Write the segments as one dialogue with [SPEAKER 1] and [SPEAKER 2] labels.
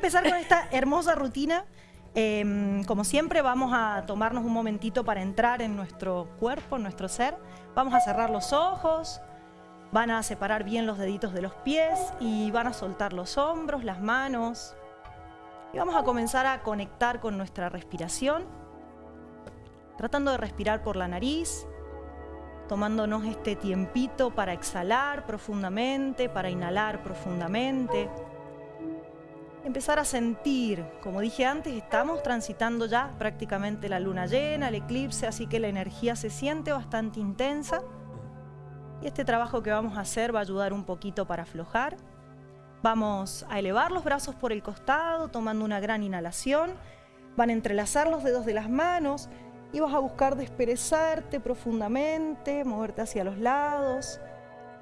[SPEAKER 1] empezar con esta hermosa rutina. Em, como siempre vamos a tomarnos un momentito para entrar en nuestro cuerpo, en nuestro ser. Vamos a cerrar los ojos, van a separar bien los deditos de los pies y van a soltar los hombros, las manos. Y vamos a comenzar a conectar con nuestra respiración, tratando de respirar por la nariz, tomándonos este tiempito para exhalar profundamente, para inhalar profundamente empezar a sentir, como dije antes, estamos transitando ya prácticamente la luna llena, el eclipse, así que la energía se siente bastante intensa. Y este trabajo que vamos a hacer va a ayudar un poquito para aflojar. Vamos a elevar los brazos por el costado, tomando una gran inhalación. Van a entrelazar los dedos de las manos y vas a buscar desperezarte profundamente, moverte hacia los lados,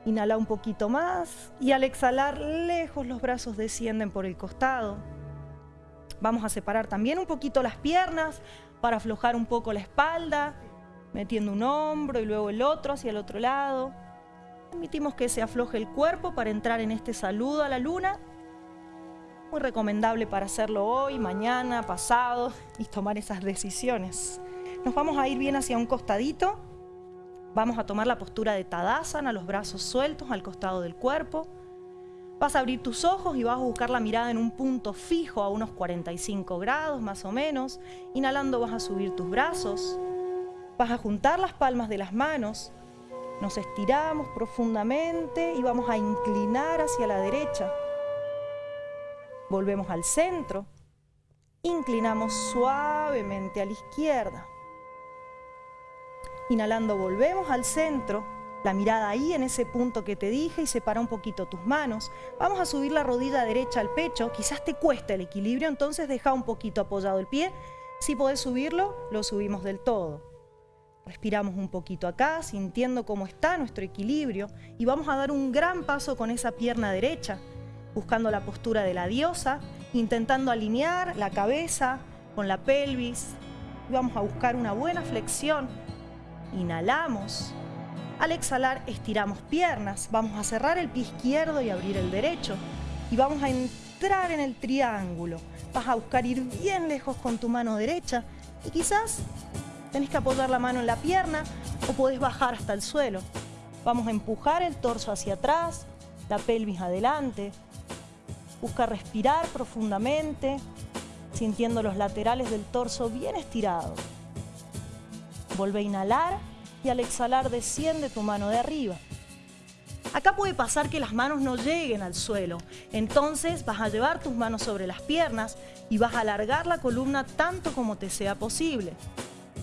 [SPEAKER 1] Inhala un poquito más y al exhalar lejos los brazos descienden por el costado. Vamos a separar también un poquito las piernas para aflojar un poco la espalda, metiendo un hombro y luego el otro hacia el otro lado. Permitimos que se afloje el cuerpo para entrar en este saludo a la luna. Muy recomendable para hacerlo hoy, mañana, pasado y tomar esas decisiones. Nos vamos a ir bien hacia un costadito Vamos a tomar la postura de Tadasana, los brazos sueltos al costado del cuerpo. Vas a abrir tus ojos y vas a buscar la mirada en un punto fijo a unos 45 grados más o menos. Inhalando vas a subir tus brazos. Vas a juntar las palmas de las manos. Nos estiramos profundamente y vamos a inclinar hacia la derecha. Volvemos al centro. Inclinamos suavemente a la izquierda. Inhalando volvemos al centro, la mirada ahí en ese punto que te dije y separa un poquito tus manos. Vamos a subir la rodilla derecha al pecho, quizás te cueste el equilibrio, entonces deja un poquito apoyado el pie. Si podés subirlo, lo subimos del todo. Respiramos un poquito acá, sintiendo cómo está nuestro equilibrio y vamos a dar un gran paso con esa pierna derecha, buscando la postura de la diosa, intentando alinear la cabeza con la pelvis. Y vamos a buscar una buena flexión Inhalamos. Al exhalar estiramos piernas. Vamos a cerrar el pie izquierdo y abrir el derecho. Y vamos a entrar en el triángulo. Vas a buscar ir bien lejos con tu mano derecha. Y quizás tenés que apoyar la mano en la pierna o podés bajar hasta el suelo. Vamos a empujar el torso hacia atrás, la pelvis adelante. Busca respirar profundamente, sintiendo los laterales del torso bien estirados. Vuelve a inhalar y al exhalar desciende tu mano de arriba. Acá puede pasar que las manos no lleguen al suelo, entonces vas a llevar tus manos sobre las piernas y vas a alargar la columna tanto como te sea posible.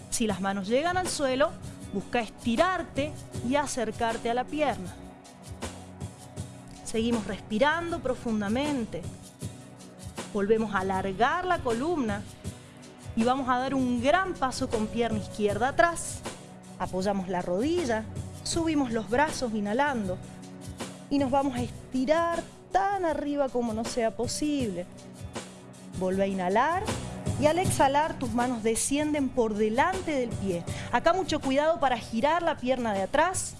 [SPEAKER 1] Si las manos llegan al suelo, busca estirarte y acercarte a la pierna. Seguimos respirando profundamente. Volvemos a alargar la columna y vamos a dar un gran paso con pierna izquierda atrás. Apoyamos la rodilla, subimos los brazos inhalando y nos vamos a estirar tan arriba como nos sea posible. Vuelve a inhalar y al exhalar tus manos descienden por delante del pie. Acá mucho cuidado para girar la pierna de atrás.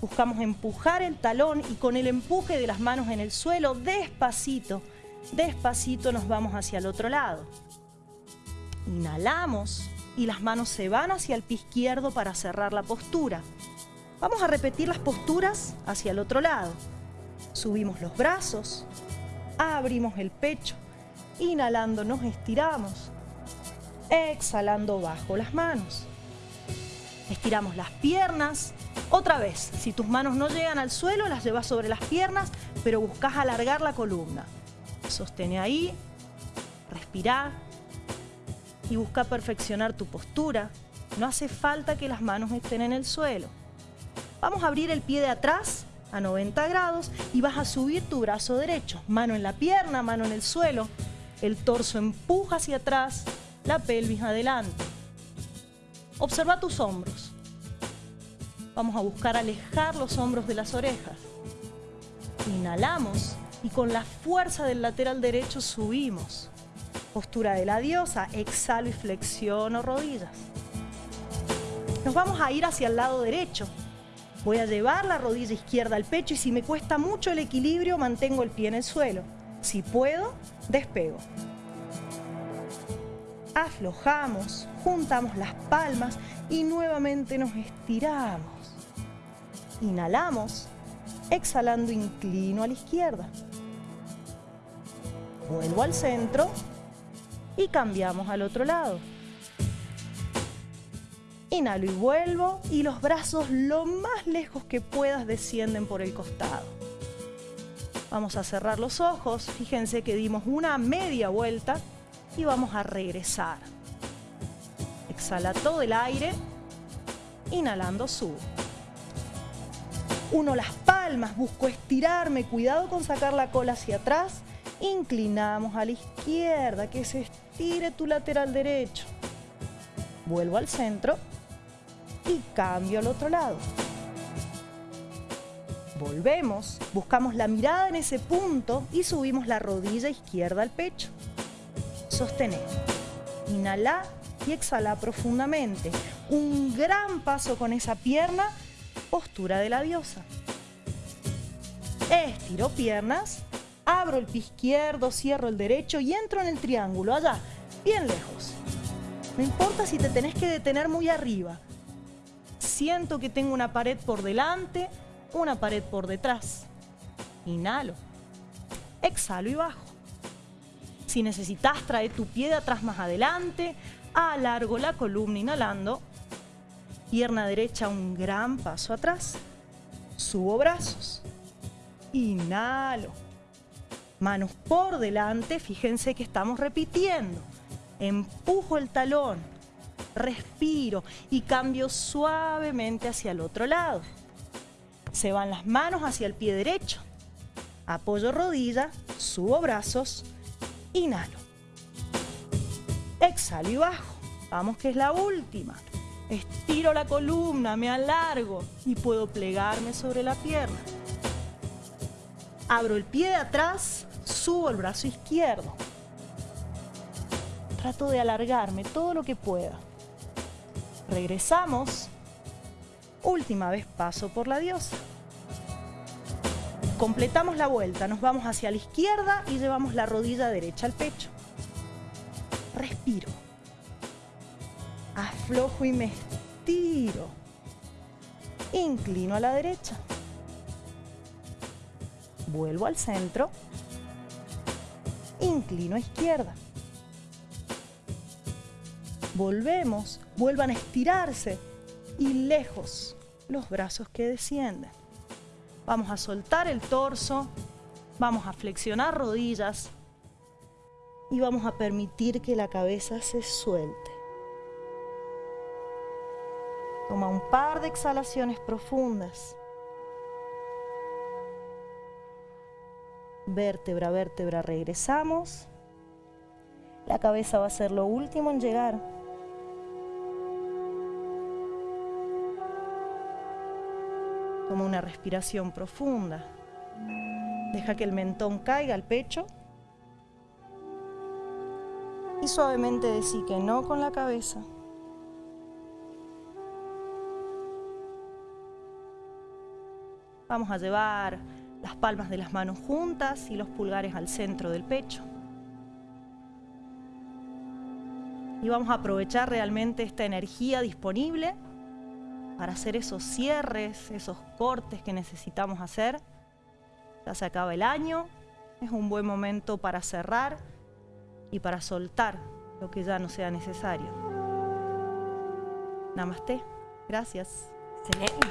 [SPEAKER 1] Buscamos empujar el talón y con el empuje de las manos en el suelo, despacito, despacito nos vamos hacia el otro lado. Inhalamos y las manos se van hacia el pie izquierdo para cerrar la postura. Vamos a repetir las posturas hacia el otro lado. Subimos los brazos, abrimos el pecho, inhalando nos estiramos, exhalando bajo las manos. Estiramos las piernas. Otra vez, si tus manos no llegan al suelo, las llevas sobre las piernas, pero buscas alargar la columna. Sostén ahí, respira y busca perfeccionar tu postura. No hace falta que las manos estén en el suelo. Vamos a abrir el pie de atrás a 90 grados y vas a subir tu brazo derecho. Mano en la pierna, mano en el suelo. El torso empuja hacia atrás, la pelvis adelante. Observa tus hombros. Vamos a buscar alejar los hombros de las orejas. Inhalamos y con la fuerza del lateral derecho subimos postura de la diosa, exhalo y flexiono rodillas. Nos vamos a ir hacia el lado derecho. Voy a llevar la rodilla izquierda al pecho y si me cuesta mucho el equilibrio, mantengo el pie en el suelo. Si puedo, despego. Aflojamos, juntamos las palmas y nuevamente nos estiramos. Inhalamos, exhalando inclino a la izquierda. Vuelvo al centro y cambiamos al otro lado. Inhalo y vuelvo y los brazos lo más lejos que puedas descienden por el costado. Vamos a cerrar los ojos, fíjense que dimos una media vuelta y vamos a regresar. Exhala todo el aire, inhalando subo. Uno las palmas, busco estirarme, cuidado con sacar la cola hacia atrás. Inclinamos a la izquierda, que se estire tu lateral derecho. Vuelvo al centro y cambio al otro lado. Volvemos, buscamos la mirada en ese punto y subimos la rodilla izquierda al pecho. Sostener. Inhala y exhala profundamente. Un gran paso con esa pierna, postura de la diosa. Estiro piernas, abro el pie izquierdo, cierro el derecho y entro en el triángulo, allá, bien lejos. No importa si te tenés que detener muy arriba, siento que tengo una pared por delante, una pared por detrás. Inhalo. Exhalo y bajo. Si necesitas, trae tu pie de atrás más adelante. Alargo la columna inhalando. Pierna derecha un gran paso atrás. Subo brazos. Inhalo. Manos por delante. Fíjense que estamos repitiendo. Empujo el talón respiro y cambio suavemente hacia el otro lado. Se van las manos hacia el pie derecho. Apoyo rodilla, subo brazos, inhalo. Exhalo y bajo. Vamos que es la última. Estiro la columna, me alargo y puedo plegarme sobre la pierna. Abro el pie de atrás, subo el brazo izquierdo. Trato de alargarme todo lo que pueda. Regresamos. Última vez paso por la diosa. Completamos la vuelta, nos vamos hacia la izquierda y llevamos la rodilla derecha al pecho. Respiro. Aflojo y me estiro. Inclino a la derecha. Vuelvo al centro. Inclino a izquierda. Volvemos, vuelvan a estirarse y lejos los brazos que descienden. Vamos a soltar el torso, vamos a flexionar rodillas y vamos a permitir que la cabeza se suelte. Toma un par de exhalaciones profundas. Vértebra, vértebra, regresamos. La cabeza va a ser lo último en llegar. Toma una respiración profunda. Deja que el mentón caiga al pecho. Y suavemente decí que no con la cabeza. Vamos a llevar las palmas de las manos juntas y los pulgares al centro del pecho. Y vamos a aprovechar realmente esta energía disponible para hacer esos cierres, esos cortes que necesitamos hacer. Ya se acaba el año, es un buen momento para cerrar y para soltar lo que ya no sea necesario. Namaste. Gracias.
[SPEAKER 2] Excelente.